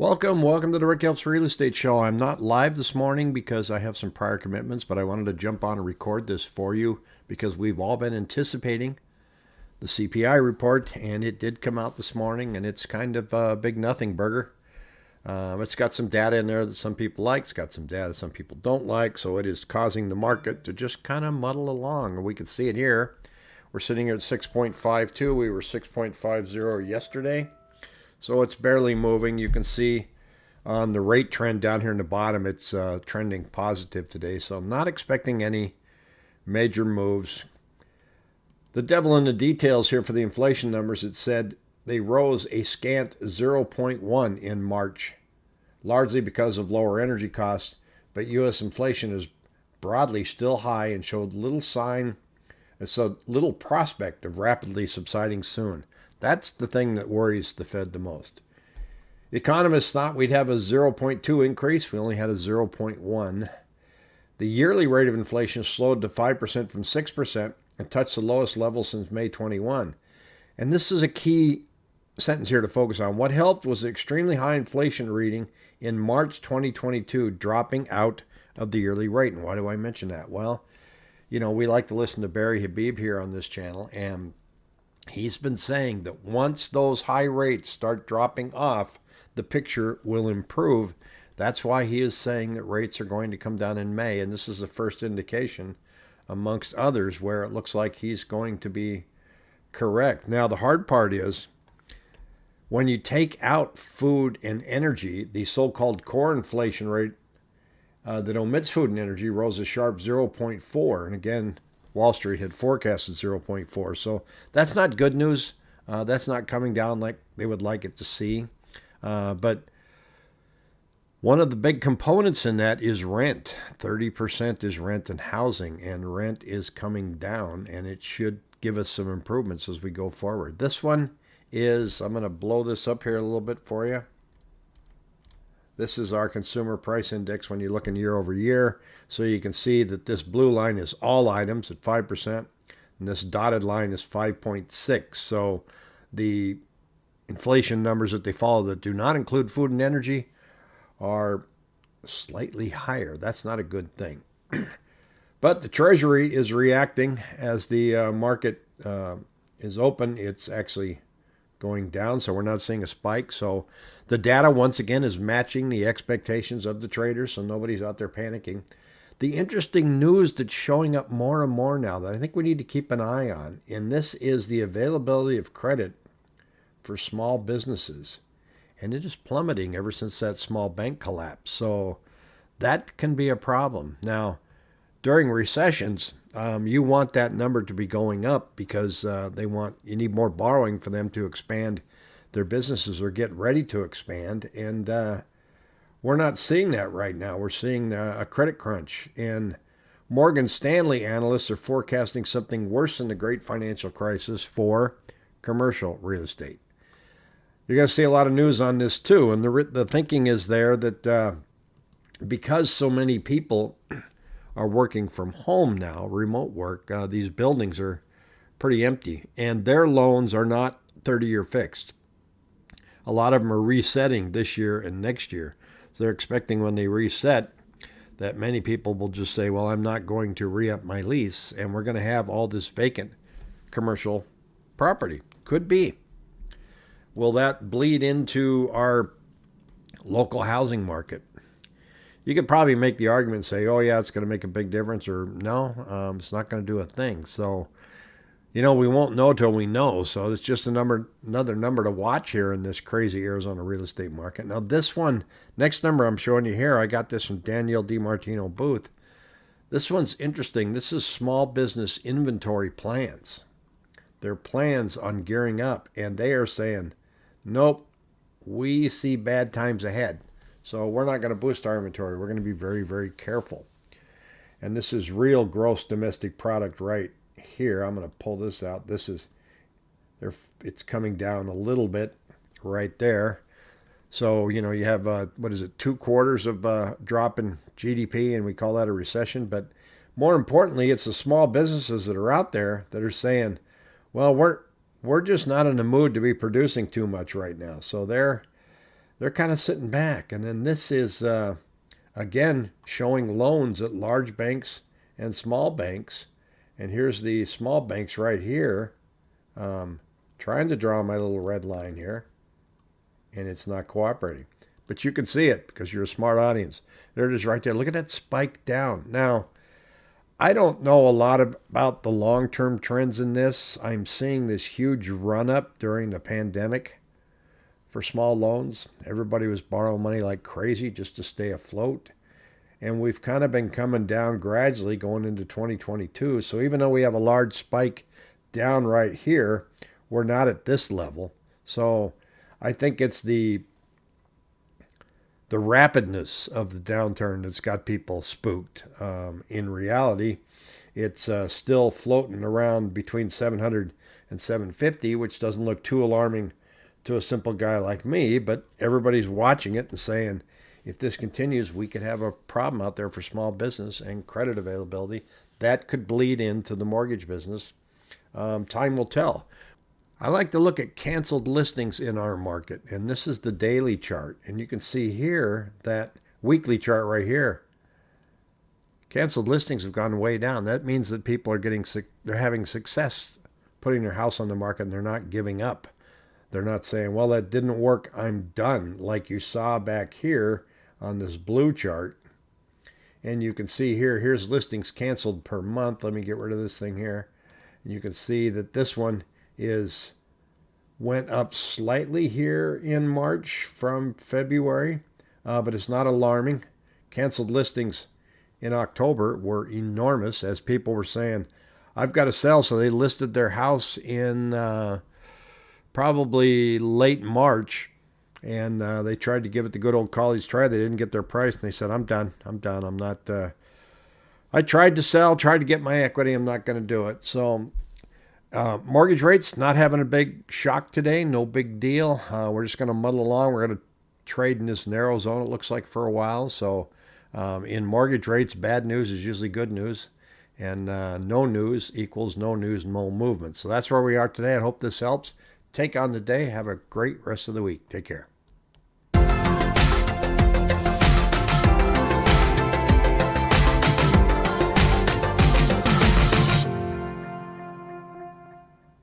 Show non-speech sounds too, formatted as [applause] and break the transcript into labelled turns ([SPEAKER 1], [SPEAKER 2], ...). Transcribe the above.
[SPEAKER 1] Welcome, welcome to the Rick Helps Real Estate Show. I'm not live this morning because I have some prior commitments, but I wanted to jump on and record this for you because we've all been anticipating the CPI report, and it did come out this morning, and it's kind of a big nothing burger. Um, it's got some data in there that some people like. It's got some data some people don't like. So it is causing the market to just kind of muddle along. and We can see it here. We're sitting here at 6.52. We were 6.50 yesterday. So it's barely moving. You can see on the rate trend down here in the bottom, it's uh, trending positive today. So I'm not expecting any major moves. The devil in the details here for the inflation numbers, it said they rose a scant 0.1 in March, largely because of lower energy costs, but U.S. inflation is broadly still high and showed little sign, so little prospect of rapidly subsiding soon. That's the thing that worries the Fed the most. Economists thought we'd have a 0.2 increase. We only had a 0.1. The yearly rate of inflation slowed to 5% from 6% and touched the lowest level since May 21. And this is a key sentence here to focus on. What helped was the extremely high inflation reading in March 2022 dropping out of the yearly rate. And why do I mention that? Well, you know, we like to listen to Barry Habib here on this channel, and he's been saying that once those high rates start dropping off, the picture will improve. That's why he is saying that rates are going to come down in May. And this is the first indication, amongst others, where it looks like he's going to be correct. Now, the hard part is when you take out food and energy, the so called core inflation rate uh, that omits food and energy rose a sharp 0.4. And again, Wall Street had forecasted 0.4. So that's not good news. Uh, that's not coming down like they would like it to see. Uh, but one of the big components in that is rent. 30% is rent and housing, and rent is coming down, and it should give us some improvements as we go forward. This one is, I'm going to blow this up here a little bit for you. This is our consumer price index when you're looking year over year. So you can see that this blue line is all items at 5%, and this dotted line is 5.6. So the inflation numbers that they follow that do not include food and energy are slightly higher. That's not a good thing. [clears throat] but the Treasury is reacting as the uh, market uh, is open. It's actually going down, so we're not seeing a spike. So the data, once again, is matching the expectations of the traders, so nobody's out there panicking. The interesting news that's showing up more and more now that I think we need to keep an eye on, and this is the availability of credit for small businesses. And it is plummeting ever since that small bank collapse. So that can be a problem. Now, during recessions, um, you want that number to be going up because uh, they want you need more borrowing for them to expand their businesses or get ready to expand. And uh, we're not seeing that right now. We're seeing uh, a credit crunch. And Morgan Stanley analysts are forecasting something worse than the great financial crisis for commercial real estate. You're going to see a lot of news on this too. And the, the thinking is there that uh, because so many people are working from home now, remote work, uh, these buildings are pretty empty. And their loans are not 30 year fixed. A lot of them are resetting this year and next year. So they're expecting when they reset that many people will just say, well, I'm not going to re up my lease, and we're going to have all this vacant commercial property. Could be. Will that bleed into our local housing market? You could probably make the argument say, oh, yeah, it's going to make a big difference, or no, um, it's not going to do a thing. So you know, we won't know till we know. So it's just a number, another number to watch here in this crazy Arizona real estate market. Now, this one, next number I'm showing you here, I got this from Danielle DiMartino Booth. This one's interesting. This is small business inventory plans. Their plans on gearing up, and they are saying, nope, we see bad times ahead. So we're not going to boost our inventory. We're going to be very, very careful. And this is real gross domestic product right here, I'm going to pull this out. This is, it's coming down a little bit right there. So, you know, you have, uh, what is it, two quarters of uh, drop in GDP, and we call that a recession. But more importantly, it's the small businesses that are out there that are saying, well, we're, we're just not in the mood to be producing too much right now. So they're, they're kind of sitting back. And then this is, uh, again, showing loans at large banks and small banks. And here's the small banks right here. Um, trying to draw my little red line here. And it's not cooperating. But you can see it because you're a smart audience. There it is right there. Look at that spike down. Now, I don't know a lot about the long term trends in this. I'm seeing this huge run up during the pandemic for small loans. Everybody was borrowing money like crazy just to stay afloat. And we've kind of been coming down gradually going into 2022. So even though we have a large spike down right here, we're not at this level. So I think it's the the rapidness of the downturn that's got people spooked. Um, in reality, it's uh, still floating around between 700 and 750, which doesn't look too alarming to a simple guy like me, but everybody's watching it and saying, if this continues, we could have a problem out there for small business and credit availability. That could bleed into the mortgage business. Um, time will tell. I like to look at canceled listings in our market, and this is the daily chart. And you can see here that weekly chart right here. Canceled listings have gone way down. That means that people are getting they're having success putting their house on the market and they're not giving up. They're not saying, "Well, that didn't work. I'm done," like you saw back here on this blue chart. And you can see here, here's listings canceled per month. Let me get rid of this thing here. And you can see that this one is went up slightly here in March from February, uh, but it's not alarming. Canceled listings in October were enormous as people were saying, I've got to sell. So they listed their house in uh, probably late March and uh, they tried to give it the good old college try. They didn't get their price and they said, I'm done. I'm done. I'm not. Uh, I tried to sell, tried to get my equity. I'm not going to do it. So uh, mortgage rates not having a big shock today, no big deal. Uh, we're just going to muddle along. We're going to trade in this narrow zone, it looks like, for a while. So, um, in mortgage rates, bad news is usually good news, and uh, no news equals no news, no movement. So, that's where we are today. I hope this helps. Take on the day. Have a great rest of the week. Take care.